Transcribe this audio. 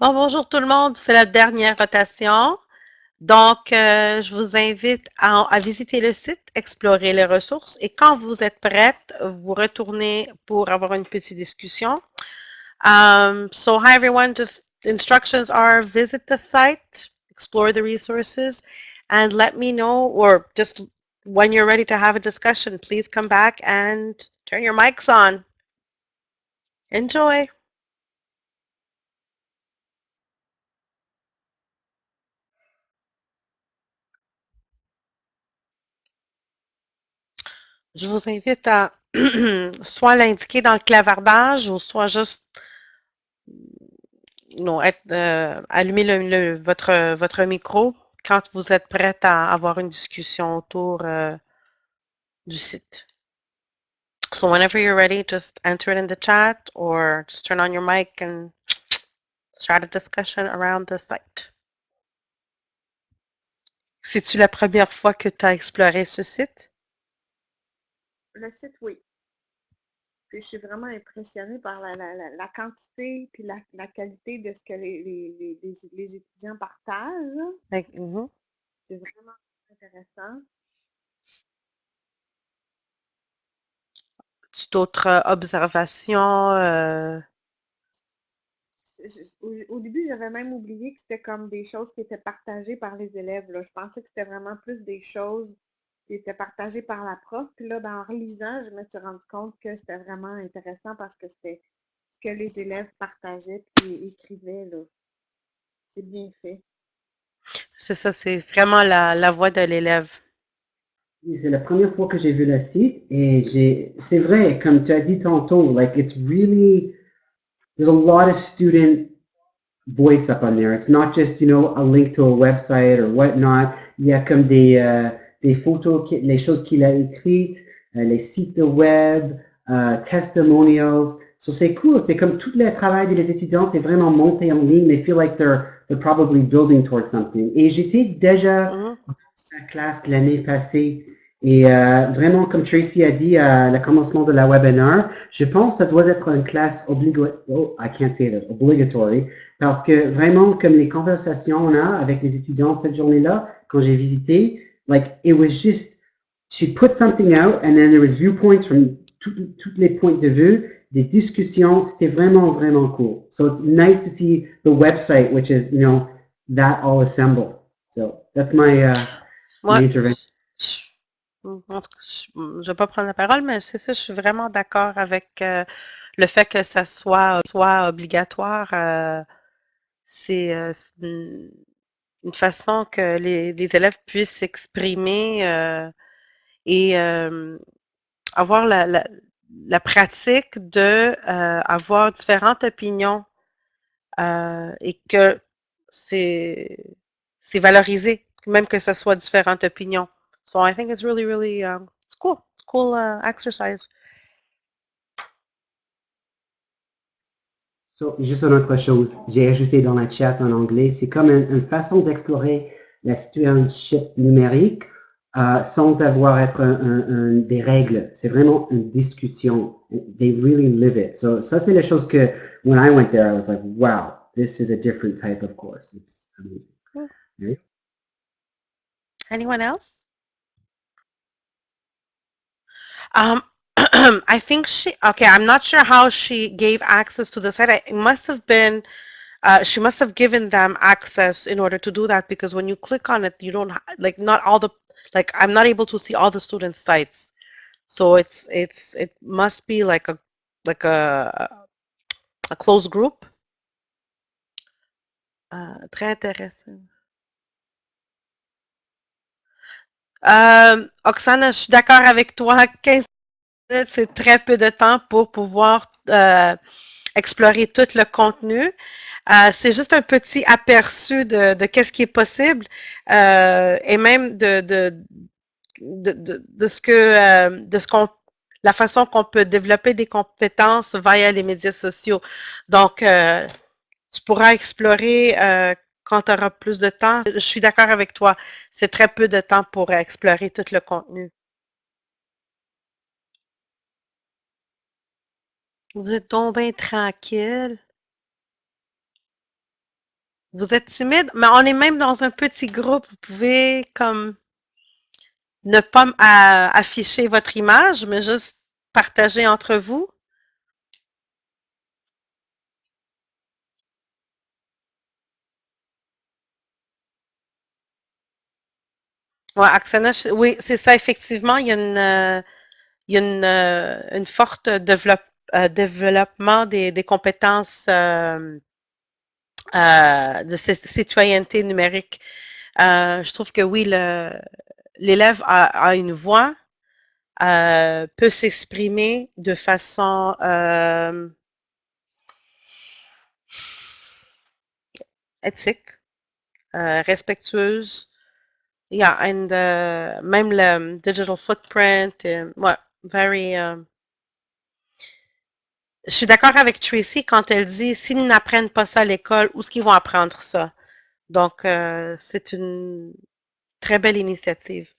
Bon, bonjour tout le monde, c'est la dernière rotation. Donc, euh, je vous invite à, à, visiter le site, explorer les ressources et quand vous êtes prête, vous retournez pour avoir une petite discussion. Um, so, hi everyone, just instructions are visit the site, explore the resources, and let me know, or just when you're ready to have a discussion, please come back and turn your mics on. Enjoy! Je vous invite à soit l'indiquer dans le clavardage ou soit juste non, être, euh, allumer le, votre, votre micro quand vous êtes prête à avoir une discussion autour euh, du site. So whenever you're ready, just enter it in the chat or just turn on your mic and start a discussion around the site. C'est-tu la première fois que tu as exploré ce site? Le site, oui. Puis je suis vraiment impressionnée par la, la, la, la quantité puis la, la, qualité de ce que les, les, les, les étudiants partagent. Mm -hmm. C'est vraiment intéressant. D'autres euh, observations? Euh... Au, au, début, j'avais même oublié que c'était comme des choses qui étaient partagées par les élèves. Là. Je pensais que c'était vraiment plus des choses qui était partagé par la prof. Puis là, ben, en relisant, je me suis rendu compte que c'était vraiment intéressant parce que c'était ce que les élèves partageaient puis écrivaient. Là. C'est bien fait. C'est ça, c'est vraiment la, la voix de l'élève. C'est la première fois que j'ai vu le site et j'ai, c'est vrai, comme tu as dit tantôt, like it's really, there's a lot of student voice up on there. It's not just, you know, a link to a website or whatnot. Il y a comme des, euh, des photos, les choses qu'il a écrites, euh, les sites web, euh, testimonials. So c'est cool, c'est comme tout le travail des étudiants, c'est vraiment monté en ligne, they feel like they're, they're probably building towards something. Et j'étais déjà dans sa classe l'année passée. Et euh, vraiment, comme Tracy a dit à le commencement de la webinaire, je pense que ça doit être une classe obligatoire, oh, I can't say that, obligatory, parce que vraiment, comme les conversations on a avec les étudiants cette journée-là, quand j'ai visité, like it was just, she put something out and then there was viewpoints from tous les points de vue, des discussions, c'était vraiment, vraiment cool. So it's nice to see the website, which is, you know, that all assembled. So that's my, uh, my intervention. Je- en tout cas, je ne vais pas prendre la parole, mais c'est ça, je suis vraiment d'accord avec euh, le fait que ça soit, soit obligatoire. euh, c'est euh, une, façon que les, élèves puissent s'exprimer euh, et euh, avoir la, la, la pratique de euh, avoir différentes opinions et que c'est c'est valorisé, même que ce soit différentes opinions. So I think it's really, really, um, it's cool. It's cool uh, exercise. So, juste une autre chose, j'ai ajouté dans la chat en anglais, c'est comme une, une façon d'explorer la citoyenneté numérique euh, sans avoir être un, un, un, des règles. C'est vraiment une discussion. They really live it. So, ça, c'est les choses que, when I went there, I was like, wow, this is a different type of course. It's amazing. Cool. Right? Anyone else? Um, I think she, okay, I'm not sure how she gave access to the site. I- It must have been, uh, she must have given them access in order to do that because when you click on it, you don't, like, not all the, like, I'm not able to see all the student sites. So it's, it's, it must be like a, like a, a closed group. Euh, très intéressant. Euh, Oksana, je suis d'accord avec toi. 15 c'est très peu de temps pour pouvoir euh, explorer tout le contenu. Euh, c'est juste un petit aperçu de, qu'est-ce qui est possible euh, et même de, de, de, de, ce que de ce qu'on la façon qu'on peut développer des compétences via les médias sociaux. Donc, euh, tu pourras explorer quand tu auras plus de temps. Je suis d'accord avec toi. C'est très peu de temps pour explorer tout le contenu. Vous êtes donc bien tranquille. Vous êtes timide, mais on est même dans un petit groupe. Vous pouvez comme ne pas afficher votre image, mais juste partager entre vous. Ouais, Axana, oui, c'est ça, effectivement. Il y a une, euh, il y a une, euh, une forte développe, euh, développement des, compétences de citoyenneté numérique. je trouve que oui, l'élève a, une voix, peut s'exprimer de façon éthique, respectueuse, Yeah, and uh, même le digital footprint, et, ouais, very. Je suis d'accord avec Tracy quand elle dit s'ils n'apprennent pas ça à l'école, où est-ce qu'ils vont apprendre ça? Donc, euh, c'est une très belle initiative.